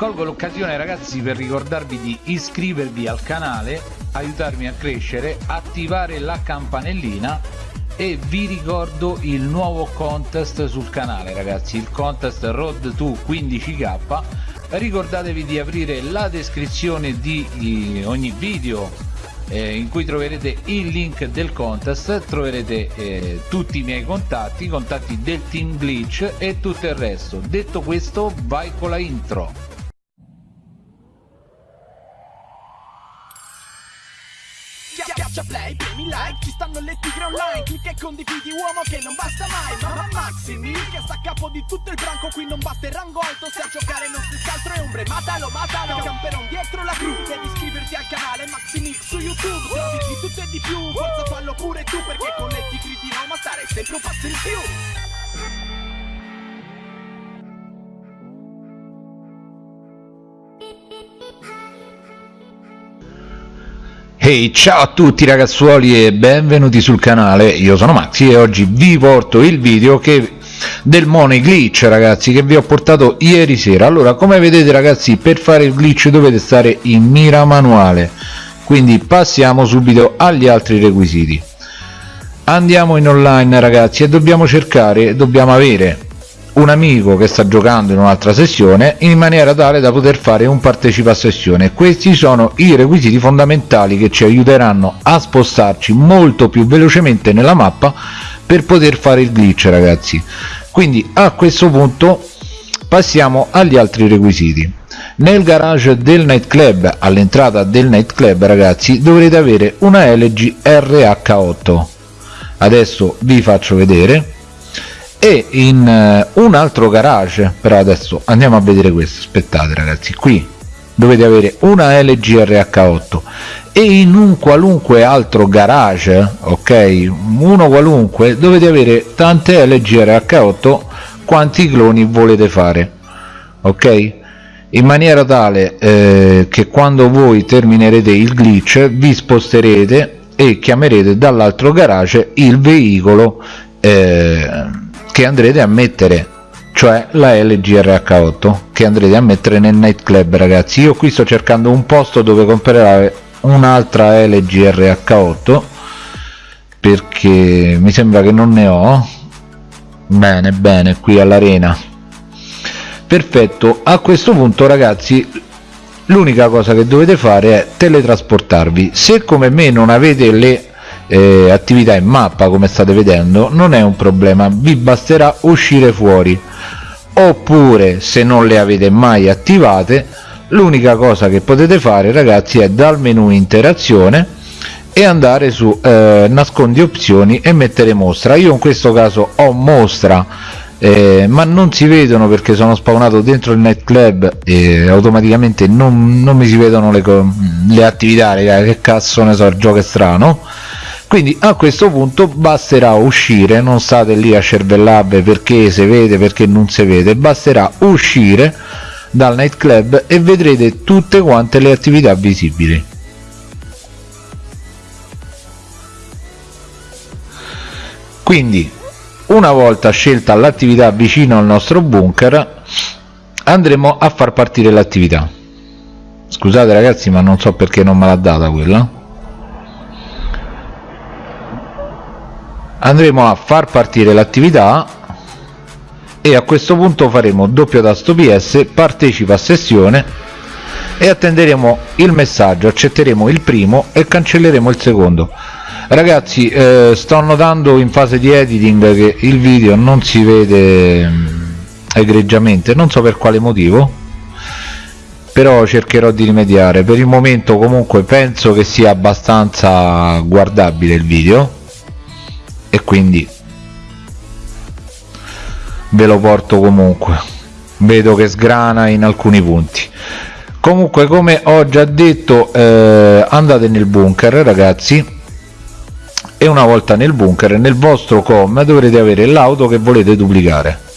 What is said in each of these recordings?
colgo l'occasione ragazzi per ricordarvi di iscrivervi al canale aiutarmi a crescere attivare la campanellina e vi ricordo il nuovo contest sul canale ragazzi il contest road to 15k ricordatevi di aprire la descrizione di ogni video eh, in cui troverete il link del contest troverete eh, tutti i miei contatti i contatti del team glitch e tutto il resto. Detto questo vai con la intro play, premi like, ci stanno le tigre online. Clicca e condividi uomo che non basta mai. Mamma Maximi, che sta a capo di tutto il branco. Qui non basta il rango alto, se a giocare non si scaltro e ombre. Matalo, matalo, camperon dietro la gru Devi iscriverti al canale Maximix su YouTube. Servizi di tutto e di più, forza fallo pure tu Perché con le tigre di Roma stare sempre un passo in più Ehi ciao a tutti ragazzuoli e benvenuti sul canale, io sono Maxi e oggi vi porto il video che del money glitch ragazzi che vi ho portato ieri sera. Allora come vedete ragazzi per fare il glitch dovete stare in mira manuale. Quindi passiamo subito agli altri requisiti. Andiamo in online ragazzi e dobbiamo cercare dobbiamo avere un amico che sta giocando in un'altra sessione in maniera tale da poter fare un partecipa sessione. Questi sono i requisiti fondamentali che ci aiuteranno a spostarci molto più velocemente nella mappa per poter fare il glitch ragazzi. Quindi a questo punto passiamo agli altri requisiti. Nel garage del nightclub all'entrata del nightclub ragazzi dovrete avere una LG RH8 adesso vi faccio vedere e in uh, un altro garage però adesso andiamo a vedere questo aspettate ragazzi qui dovete avere una LG RH8 e in un qualunque altro garage ok uno qualunque dovete avere tante LG RH8 quanti cloni volete fare ok? In maniera tale eh, che quando voi terminerete il glitch vi sposterete e chiamerete dall'altro garage il veicolo eh, che andrete a mettere cioè la LGRH8 che andrete a mettere nel nightclub ragazzi. Io qui sto cercando un posto dove comprare un'altra LGRH8 perché mi sembra che non ne ho. Bene bene qui all'arena. Perfetto. A questo punto ragazzi l'unica cosa che dovete fare è teletrasportarvi. Se come me non avete le eh, attività in mappa come state vedendo non è un problema. Vi basterà uscire fuori. Oppure se non le avete mai attivate l'unica cosa che potete fare ragazzi è dal menu interazione e andare su eh, nascondi opzioni e mettere mostra. Io in questo caso ho mostra eh, ma non si vedono perché sono spawnato dentro il nightclub e automaticamente non, non mi si vedono le, le attività ragazzi, che cazzo ne so il gioco è strano quindi a questo punto basterà uscire non state lì a cervellarvi perché si vede perché non si vede basterà uscire dal nightclub e vedrete tutte quante le attività visibili. Quindi una volta scelta l'attività vicino al nostro bunker andremo a far partire l'attività. Scusate ragazzi ma non so perché non me l'ha data quella andremo a far partire l'attività e a questo punto faremo doppio tasto ps partecipa a sessione e attenderemo il messaggio accetteremo il primo e cancelleremo il secondo. Ragazzi eh, sto notando in fase di editing che il video non si vede mm, egregiamente non so per quale motivo però cercherò di rimediare. Per il momento comunque penso che sia abbastanza guardabile il video e quindi ve lo porto comunque. Vedo che sgrana in alcuni punti. Comunque come ho già detto eh, andate nel bunker ragazzi. E una volta nel bunker nel vostro com dovrete avere l'auto che volete duplicare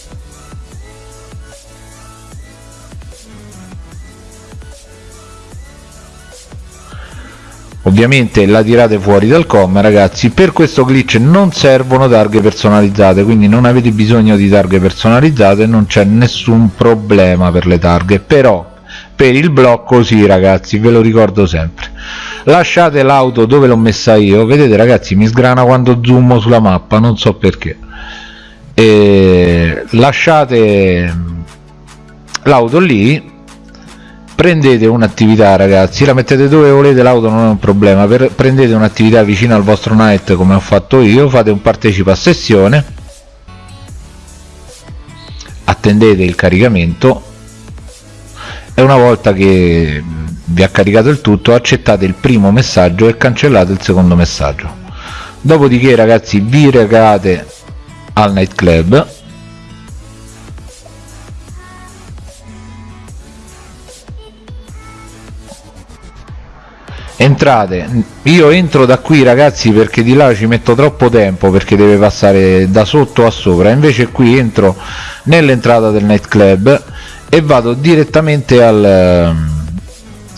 ovviamente la tirate fuori dal com ragazzi per questo glitch non servono targhe personalizzate quindi non avete bisogno di targhe personalizzate non c'è nessun problema per le targhe però per il blocco sì ragazzi ve lo ricordo sempre. Lasciate l'auto dove l'ho messa io vedete ragazzi mi sgrana quando zoom sulla mappa non so perché. E lasciate l'auto lì prendete un'attività ragazzi. La mettete dove volete l'auto non è un problema. Per, prendete un'attività vicino al vostro night come ho fatto io. Fate un partecipa a sessione. Attendete il caricamento. E una volta che vi ha caricato il tutto accettate il primo messaggio e cancellate il secondo messaggio. Dopodiché ragazzi vi recate al nightclub entrate. Io entro da qui ragazzi perché di là ci metto troppo tempo perché deve passare da sotto a sopra. Invece qui entro nell'entrata del nightclub e vado direttamente al,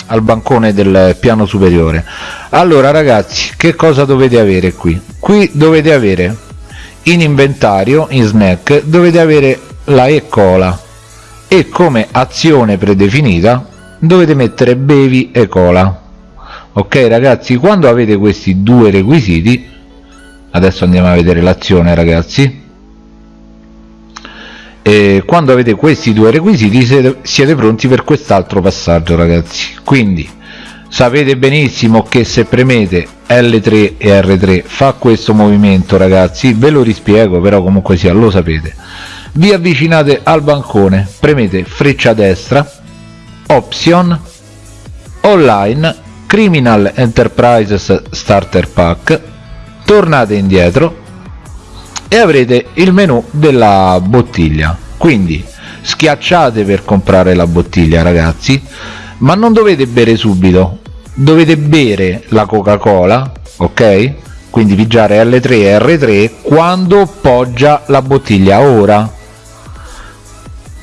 al bancone del piano superiore. Allora ragazzi che cosa dovete avere qui? Qui dovete avere in inventario in snack dovete avere la e cola. E come azione predefinita dovete mettere bevi e cola ok ragazzi quando avete questi due requisiti adesso andiamo a vedere l'azione ragazzi. E quando avete questi due requisiti siete, pronti per quest'altro passaggio ragazzi. Quindi sapete benissimo che se premete L3 e R3 fa questo movimento ragazzi. Ve lo rispiego però comunque sia lo sapete. Vi avvicinate al bancone premete freccia destra option online Criminal Enterprises Starter Pack tornate indietro e avrete il menu della bottiglia. Quindi schiacciate per comprare la bottiglia ragazzi ma non dovete bere subito. Dovete bere la coca cola ok? Quindi pigiare l3 e r3 quando poggia la bottiglia. Ora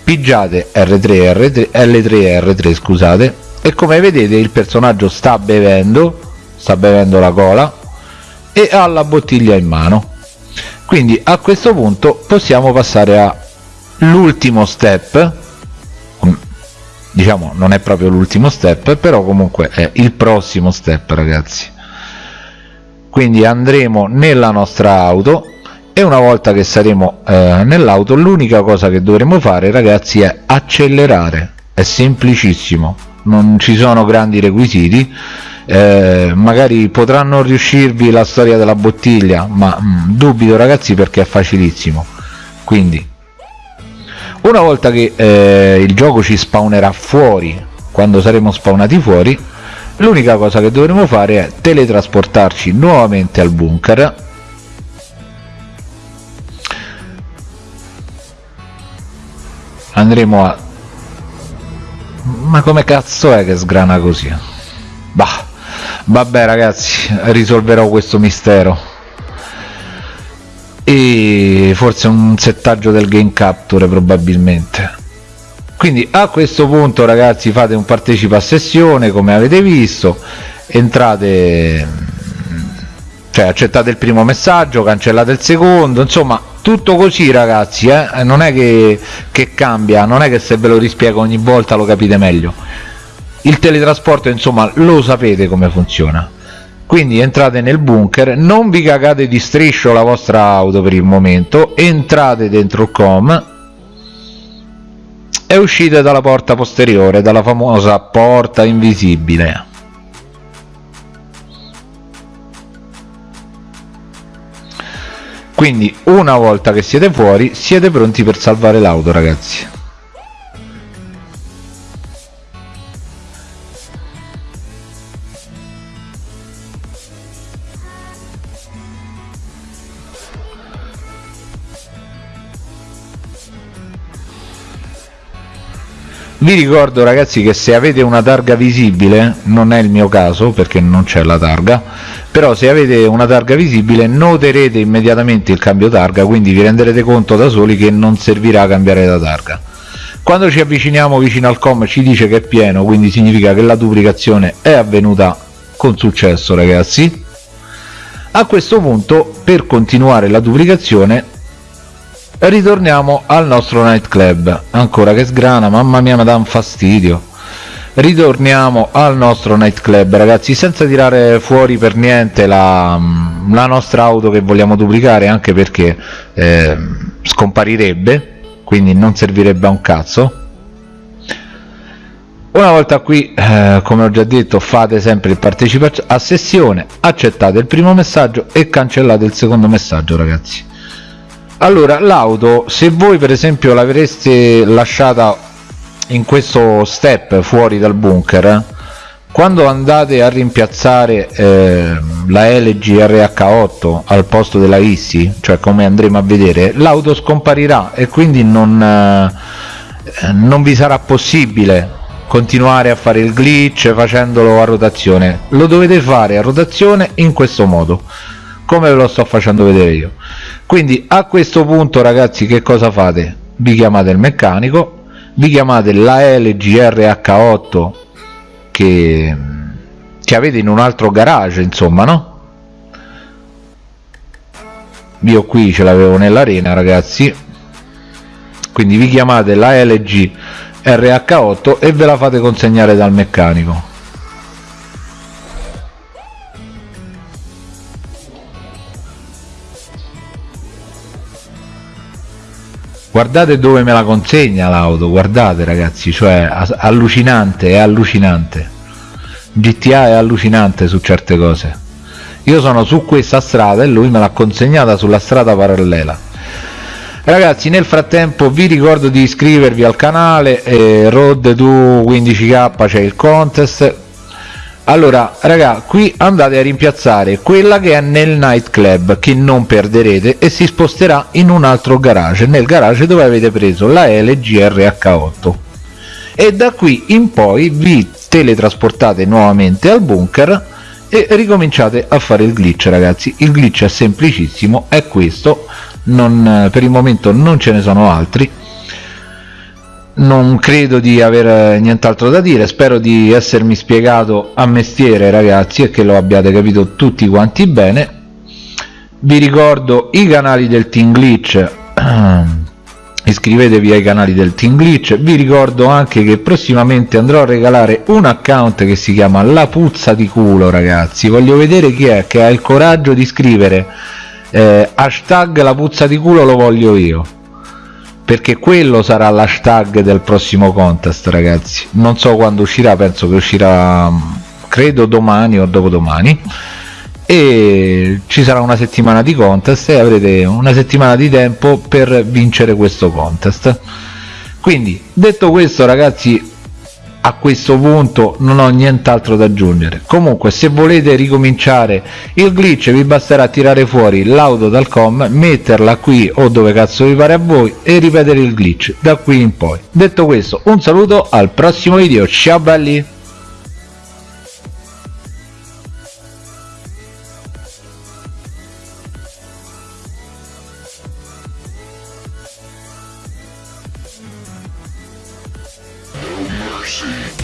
pigiate r3 e r3 l3 e r3 scusate e come vedete il personaggio sta bevendo sta bevendo la cola e ha la bottiglia in mano. Quindi a questo punto possiamo passare a l'ultimo step. Diciamo non è proprio l'ultimo step però comunque è il prossimo step ragazzi. Quindi andremo nella nostra auto e una volta che saremo eh, nell'auto l'unica cosa che dovremo fare ragazzi è accelerare. È semplicissimo non ci sono grandi requisiti eh, magari potranno riuscirvi la storia della bottiglia ma mh, mm, dubito ragazzi perché è facilissimo. Quindi una volta che eh, il gioco ci spawnerà fuori quando saremo spawnati fuori l'unica cosa che dovremo fare è teletrasportarci nuovamente al bunker. Andremo a ma come cazzo è che sgrana così? Bah vabbè ragazzi risolverò questo mistero. E forse un settaggio del game capture probabilmente. Quindi a questo punto ragazzi fate un partecipa a sessione come avete visto. Entrate cioè accettate il primo messaggio cancellate il secondo insomma tutto così ragazzi eh? non è che, che cambia non è che se ve lo rispiego ogni volta lo capite meglio. Il teletrasporto insomma lo sapete come funziona. Quindi entrate nel bunker non vi cagate di striscio la vostra auto per il momento entrate dentro il com e uscite dalla porta posteriore dalla famosa porta invisibile quindi una volta che siete fuori siete pronti per salvare l'auto ragazzi vi ricordo ragazzi che se avete una targa visibile non è il mio caso perché non c'è la targa però se avete una targa visibile noterete immediatamente il cambio targa quindi vi renderete conto da soli che non servirà a cambiare la targa. Quando ci avviciniamo vicino al com ci dice che è pieno quindi significa che la duplicazione è avvenuta con successo ragazzi. A questo punto per continuare la duplicazione ritorniamo al nostro nightclub. Ancora che sgrana mamma mia mi dà un fastidio. Ritorniamo al nostro nightclub ragazzi senza tirare fuori per niente la, la nostra auto che vogliamo duplicare anche perché eh, scomparirebbe quindi non servirebbe a un cazzo. Una volta qui eh, come ho già detto fate sempre il partecipazione a sessione accettate il primo messaggio e cancellate il secondo messaggio ragazzi allora l'auto se voi per esempio l'avreste lasciata in questo step fuori dal bunker quando andate a rimpiazzare eh, la LG RH8 al posto della ISI cioè come andremo a vedere l'auto scomparirà e quindi non, eh, non vi sarà possibile continuare a fare il glitch facendolo a rotazione. Lo dovete fare a rotazione in questo modo come ve lo sto facendo vedere io quindi a questo punto ragazzi che cosa fate? Vi chiamate il meccanico vi chiamate la LGRH8 che, che avete in un altro garage insomma no? Io qui ce l'avevo nell'arena ragazzi. Quindi vi chiamate la LG RH8 e ve la fate consegnare dal meccanico guardate dove me la consegna l'auto guardate ragazzi cioè allucinante è allucinante. GTA è allucinante su certe cose. Io sono su questa strada e lui me l'ha consegnata sulla strada parallela. Ragazzi nel frattempo vi ricordo di iscrivervi al canale eh, road to 15k c'è il contest allora raga qui andate a rimpiazzare quella che è nel nightclub che non perderete e si sposterà in un altro garage nel garage dove avete preso la LGRH8 e da qui in poi vi teletrasportate nuovamente al bunker e ricominciate a fare il glitch ragazzi. Il glitch è semplicissimo è questo. Non, per il momento non ce ne sono altri non credo di avere nient'altro da dire. Spero di essermi spiegato a mestiere ragazzi e che lo abbiate capito tutti quanti bene. Vi ricordo i canali del Team Glitch. Iscrivetevi ai canali del Team Glitch. Vi ricordo anche che prossimamente andrò a regalare un account che si chiama la puzza di culo ragazzi. Voglio vedere chi è che ha il coraggio di scrivere eh, hashtag la puzza di culo lo voglio io perché quello sarà l'hashtag del prossimo contest ragazzi. Non so quando uscirà penso che uscirà credo domani o dopodomani. E ci sarà una settimana di contest e avrete una settimana di tempo per vincere questo contest. Quindi detto questo ragazzi a questo punto non ho nient'altro da aggiungere. Comunque se volete ricominciare il glitch vi basterà tirare fuori l'auto dal com metterla qui o dove cazzo vi pare a voi e ripetere il glitch da qui in poi. Detto questo un saluto al prossimo video. Ciao belli mercy.